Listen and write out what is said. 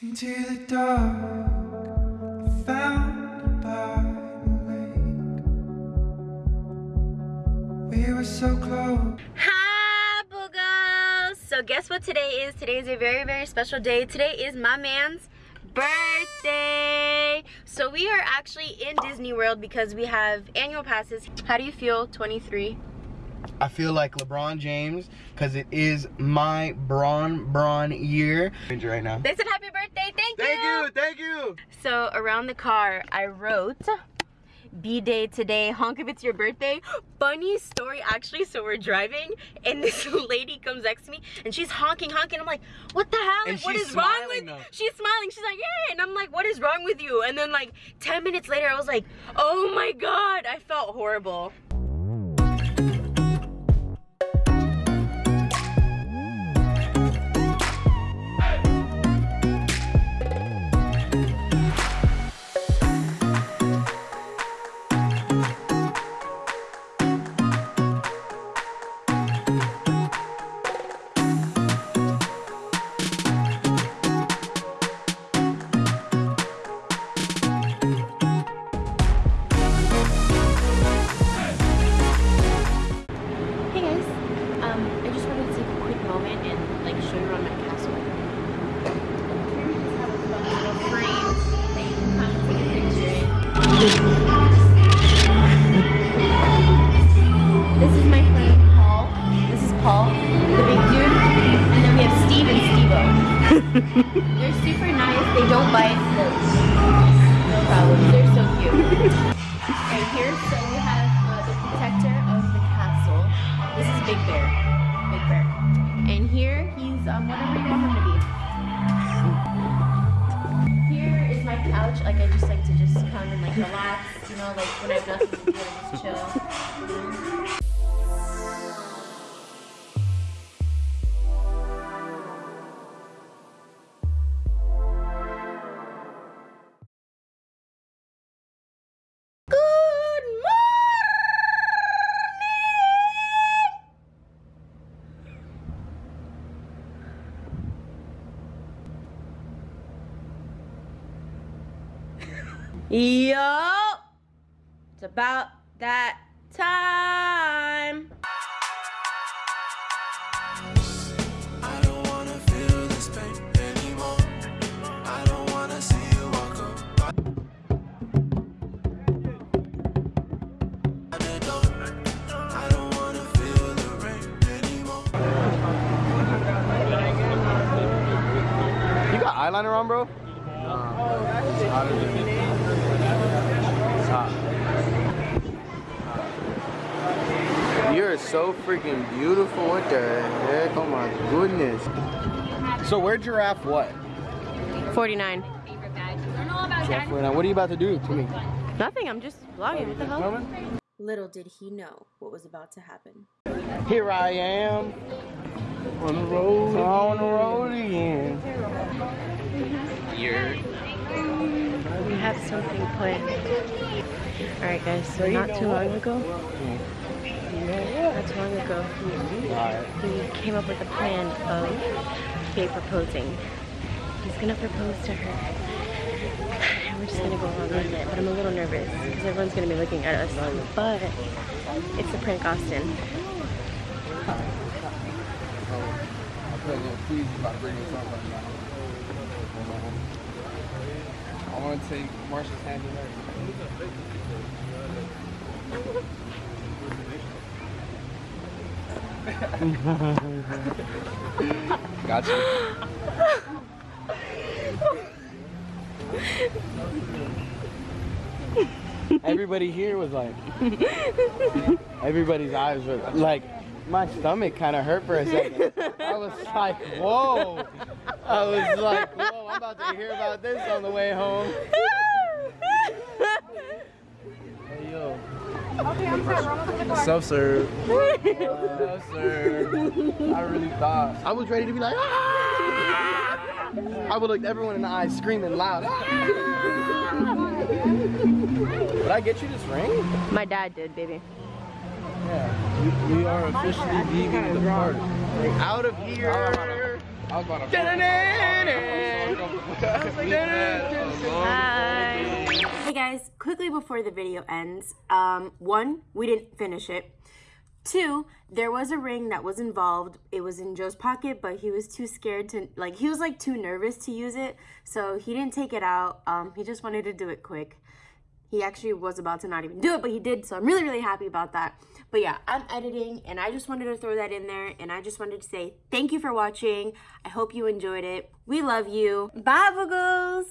Into the dark. We were so close. Hi, Boogles! So guess what today is? Today is a very, very special day. Today is my man's birthday. So we are actually in Disney World because we have annual passes. How do you feel, 23? I feel like LeBron James because it is my Braun Braun year. Right now. They said happy birthday, thank you! Thank you, thank you. So around the car, I wrote B-Day today, honk if it's your birthday. Funny story actually, so we're driving and this lady comes next to me and she's honking, honking. I'm like, what the hell? And what is wrong with though. She's smiling, she's like, yeah. And I'm like, what is wrong with you? And then like 10 minutes later, I was like, oh my God, I felt horrible. They're super nice. They don't bite. No problem. They're so cute. Right here, so we have uh, the protector of the castle. This is Big Bear. Big Bear. And here, he's um, whatever you want him to be. Here is my couch. Like, I just like to just come and like relax, you know, like when I have nothing to do, I just chill. The rain anymore. You got eyeliner on, bro? You're so freaking beautiful. What the heck? Oh my goodness. So where giraffe what? 49. Giraffe right now. What are you about to do to me? Nothing, I'm just vlogging. What the hell? Little did he know what was about to happen. Here I am. On the road. On the road again. We have something planned. Alright guys, so not too long ago, not too long ago, we came up with a plan of Faye proposing. He's gonna propose to her. We're just gonna go along with it. But I'm a little nervous because everyone's gonna be looking at us. But it's a prank Austin. I to take Marsha's hand in there. gotcha. Everybody here was like, everybody's eyes were like, my stomach kind of hurt for a second. I was like, whoa. I was like, whoa, I'm about to hear about this on the way home. Hey, yo. Okay, I'm sorry. Self-serve. Self-serve. I really thought. I was ready to be like, ah! I would look everyone in the eyes screaming loud. "Ah!" Did I get you this ring? My dad did, baby. Yeah. We, we are officially leaving the park. Out of here. I was about to. Hey guys, quickly before the video ends, um, one, we didn't finish it. Two, there was a ring that was involved. It was in Joe's pocket, but he was too scared to, like, he was, like, too nervous to use it. So he didn't take it out. Um, he just wanted to do it quick. He actually was about to not even do it, but he did. So I'm really, really happy about that. But yeah, I'm editing and I just wanted to throw that in there. And I just wanted to say thank you for watching. I hope you enjoyed it. We love you. Bye, Boogles.